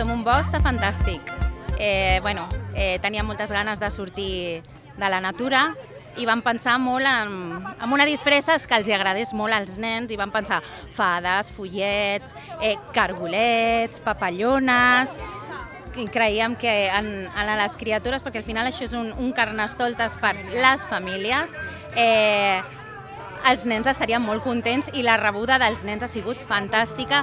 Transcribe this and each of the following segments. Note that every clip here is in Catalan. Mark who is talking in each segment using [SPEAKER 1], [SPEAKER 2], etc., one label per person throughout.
[SPEAKER 1] som un bosc fantàstic. Eh, bueno, eh, teníem moltes ganes de sortir de la natura i vam pensar molt en, en una disfresses que els agradés molt als nens i vam pensar fades, follets, eh, cargolets, papallones, i creiem que en, en les criatures, perquè al final això és un, un carnestoltes per les famílies, eh, els nens estarien molt contents i la rebuda dels nens ha sigut fantàstica.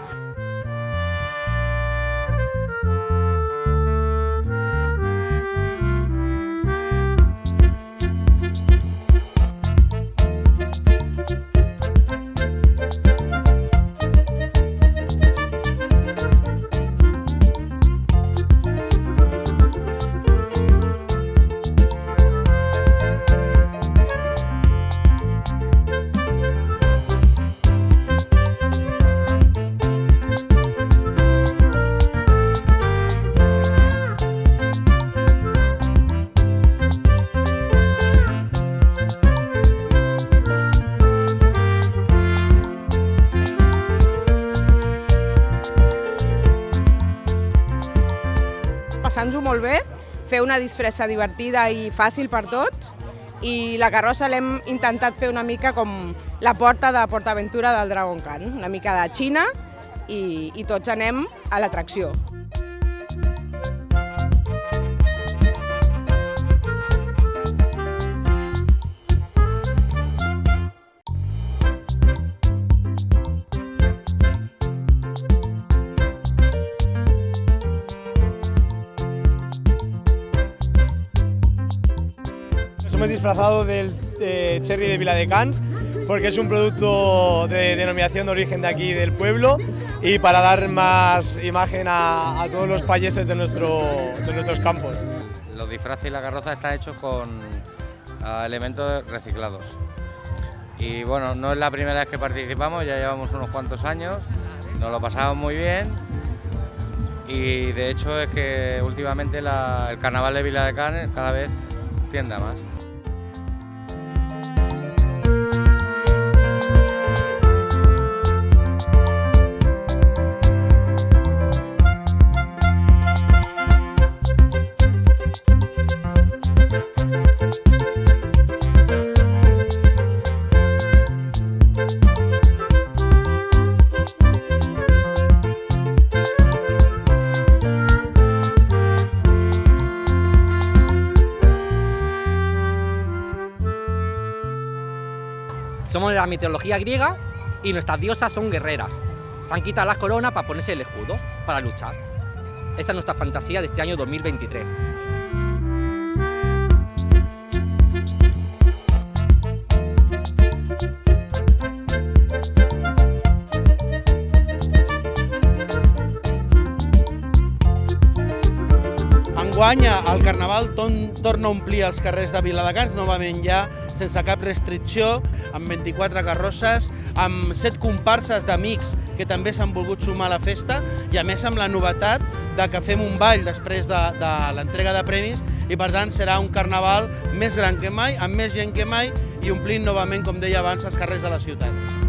[SPEAKER 2] Passant-ho molt bé, fer una disfressa divertida i fàcil per tots i la carrossa l'hem intentat fer una mica com la porta de PortAventura del Dragon Khan, una mica de Xina i, i tots anem a l'atracció.
[SPEAKER 3] Nos hemos disfrazado del cherry de Viladecans porque es un producto de denominación de origen de aquí del pueblo y para dar más imagen a, todos los payeses de, nuestro, de nuestros campos.
[SPEAKER 4] Los disfraces y la carroza están hechos con ah, elementos reciclados. Y bueno, no es la primera vez que participamos, ya llevamos unos cuantos años, nos lo pasamos muy bien y de hecho es que últimamente el carnaval de Vila de Canes cada vez tiende a más.
[SPEAKER 5] Somos de la mitología griega y nuestras diosas son guerreras. Se han quitado las coronas para ponerse el escudo, para luchar. Esa es nuestra fantasía de este año 2023.
[SPEAKER 6] Enguany el Carnaval ton, torna a omplir els carrers de Viladecans, novament ja sense cap restricció, amb 24 carrosses, amb 7 comparses d'amics que també s'han volgut sumar a la festa i a més amb la novetat de que fem un ball després de, de l'entrega de premis i per tant serà un carnaval més gran que mai, amb més gent que mai i omplint novament, com deia abans, els carrers de la ciutat.